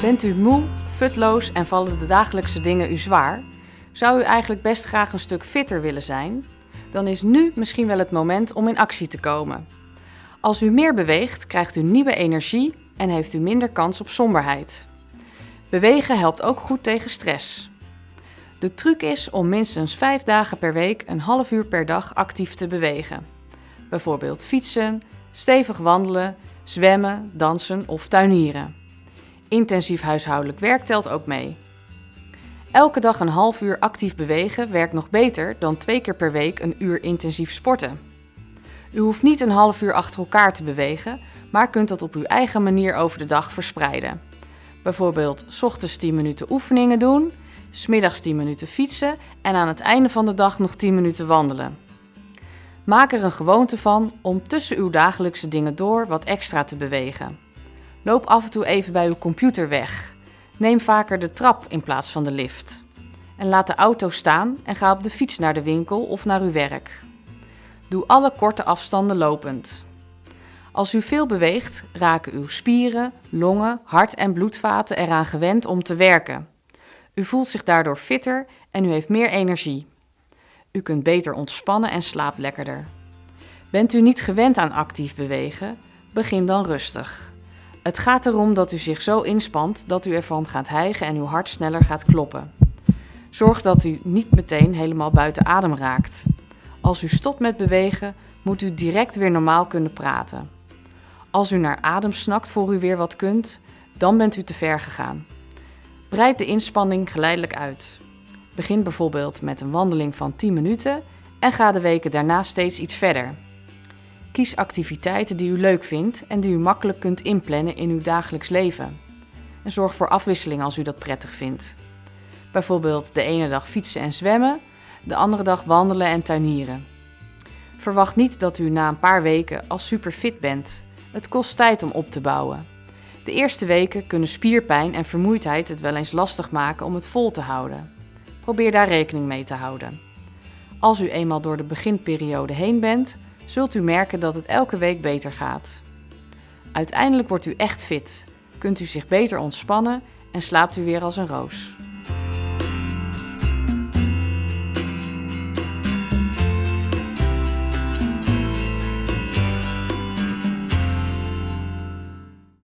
Bent u moe, futloos en vallen de dagelijkse dingen u zwaar? Zou u eigenlijk best graag een stuk fitter willen zijn? Dan is nu misschien wel het moment om in actie te komen. Als u meer beweegt, krijgt u nieuwe energie en heeft u minder kans op somberheid. Bewegen helpt ook goed tegen stress. De truc is om minstens 5 dagen per week een half uur per dag actief te bewegen. Bijvoorbeeld fietsen, stevig wandelen, zwemmen, dansen of tuinieren. Intensief huishoudelijk werk telt ook mee. Elke dag een half uur actief bewegen werkt nog beter dan twee keer per week een uur intensief sporten. U hoeft niet een half uur achter elkaar te bewegen, maar kunt dat op uw eigen manier over de dag verspreiden. Bijvoorbeeld s ochtends 10 minuten oefeningen doen, smiddags 10 minuten fietsen en aan het einde van de dag nog 10 minuten wandelen. Maak er een gewoonte van om tussen uw dagelijkse dingen door wat extra te bewegen. Loop af en toe even bij uw computer weg. Neem vaker de trap in plaats van de lift. En laat de auto staan en ga op de fiets naar de winkel of naar uw werk. Doe alle korte afstanden lopend. Als u veel beweegt, raken uw spieren, longen, hart en bloedvaten eraan gewend om te werken. U voelt zich daardoor fitter en u heeft meer energie. U kunt beter ontspannen en slaapt lekkerder. Bent u niet gewend aan actief bewegen? Begin dan rustig. Het gaat erom dat u zich zo inspant dat u ervan gaat hijgen en uw hart sneller gaat kloppen. Zorg dat u niet meteen helemaal buiten adem raakt. Als u stopt met bewegen, moet u direct weer normaal kunnen praten. Als u naar adem snakt voor u weer wat kunt, dan bent u te ver gegaan. Breid de inspanning geleidelijk uit. Begin bijvoorbeeld met een wandeling van 10 minuten en ga de weken daarna steeds iets verder. Activiteiten die u leuk vindt en die u makkelijk kunt inplannen in uw dagelijks leven. En zorg voor afwisseling als u dat prettig vindt. Bijvoorbeeld de ene dag fietsen en zwemmen, de andere dag wandelen en tuinieren. Verwacht niet dat u na een paar weken al super fit bent. Het kost tijd om op te bouwen. De eerste weken kunnen spierpijn en vermoeidheid het wel eens lastig maken om het vol te houden. Probeer daar rekening mee te houden. Als u eenmaal door de beginperiode heen bent, zult u merken dat het elke week beter gaat. Uiteindelijk wordt u echt fit, kunt u zich beter ontspannen en slaapt u weer als een roos.